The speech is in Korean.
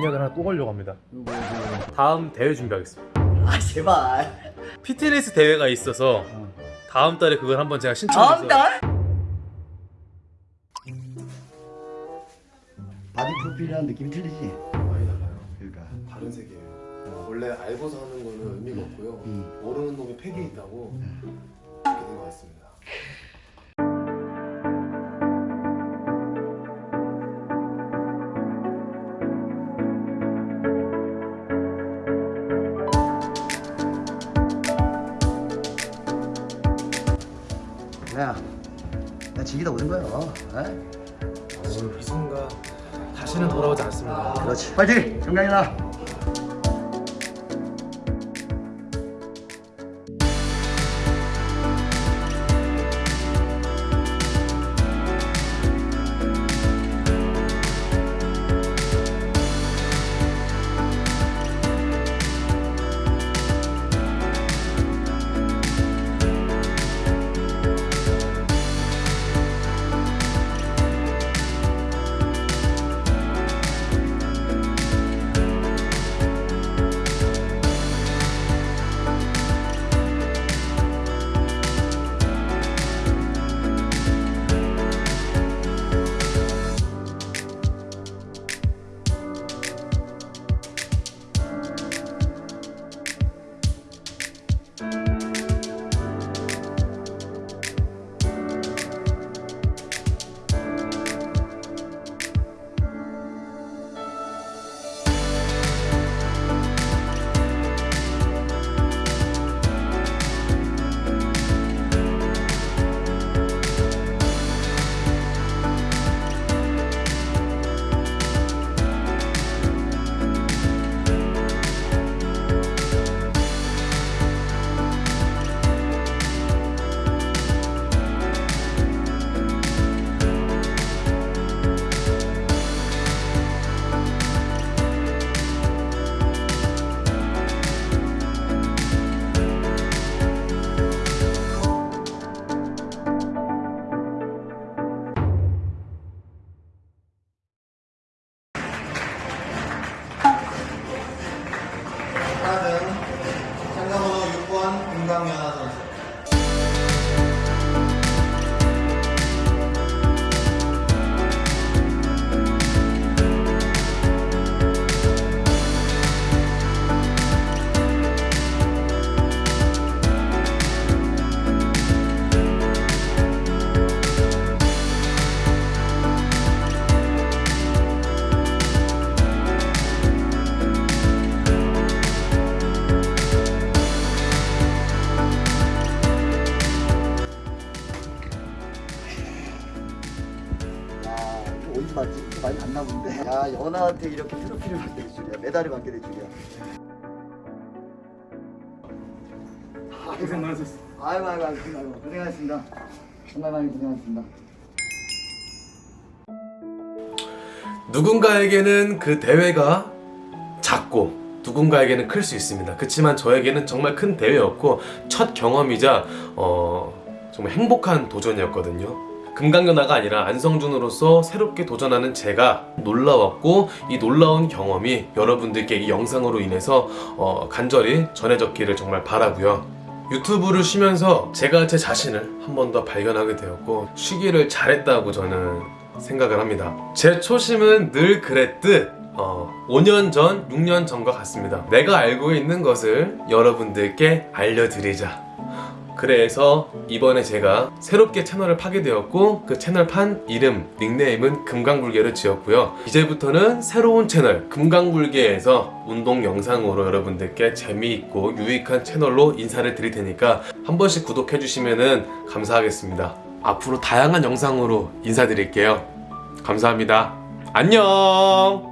작년을 하나 또 걸려고 합니다 이거 뭐야 다음 대회 준비하겠습니다 아 제발 피트니스 대회가 있어서 어. 다음 달에 그걸 한번 제가 다음 신청해서 달? 바디 프로필이라는 느낌이 틀리지? 많이 달라요. 그러니까 다른 세계예요. 원래 알고서 하는 거는 의미가 없고요. 음. 모르는 놈이 팩이 있다고 그렇게 된것 같습니다. 야, 나 즐기다 오는 거야. 어? 이 순간 다시는 돌아오지 않습니다 그렇지. 파이팅! 정강이다. 봤나 본데. 야, 연아한테 이렇게 트로피를 받게 될 줄이야. 메달을 받게 될 줄이야. 고생 많으셨어 아이고, 아이고, 아이고, 아이고, 고생하셨습니다. 정말 많이 고생하셨습니다. 누군가에게는 그 대회가 작고 누군가에게는 클 수 있습니다. 그렇지만 저에게는 정말 큰 대회였고 첫 경험이자 어, 정말 행복한 도전이었거든요. 금강연아가 아니라 안성준으로서 새롭게 도전하는 제가 놀라웠고 이 놀라운 경험이 여러분들께 이 영상으로 인해서 어, 간절히 전해졌기를 정말 바라고요. 유튜브를 쉬면서 제가 제 자신을 한 번 더 발견하게 되었고 쉬기를 잘했다고 저는 생각을 합니다. 제 초심은 늘 그랬듯 어, 5년 전, 6년 전과 같습니다. 내가 알고 있는 것을 여러분들께 알려드리자. 그래서 이번에 제가 새롭게 채널을 파게 되었고 그 채널 판 이름, 닉네임은 금강불개를 지었고요. 이제부터는 새로운 채널 금강불개에서 운동 영상으로 여러분들께 재미있고 유익한 채널로 인사를 드릴 테니까 한 번씩 구독해 주시면 감사하겠습니다. 앞으로 다양한 영상으로 인사드릴게요. 감사합니다. 안녕!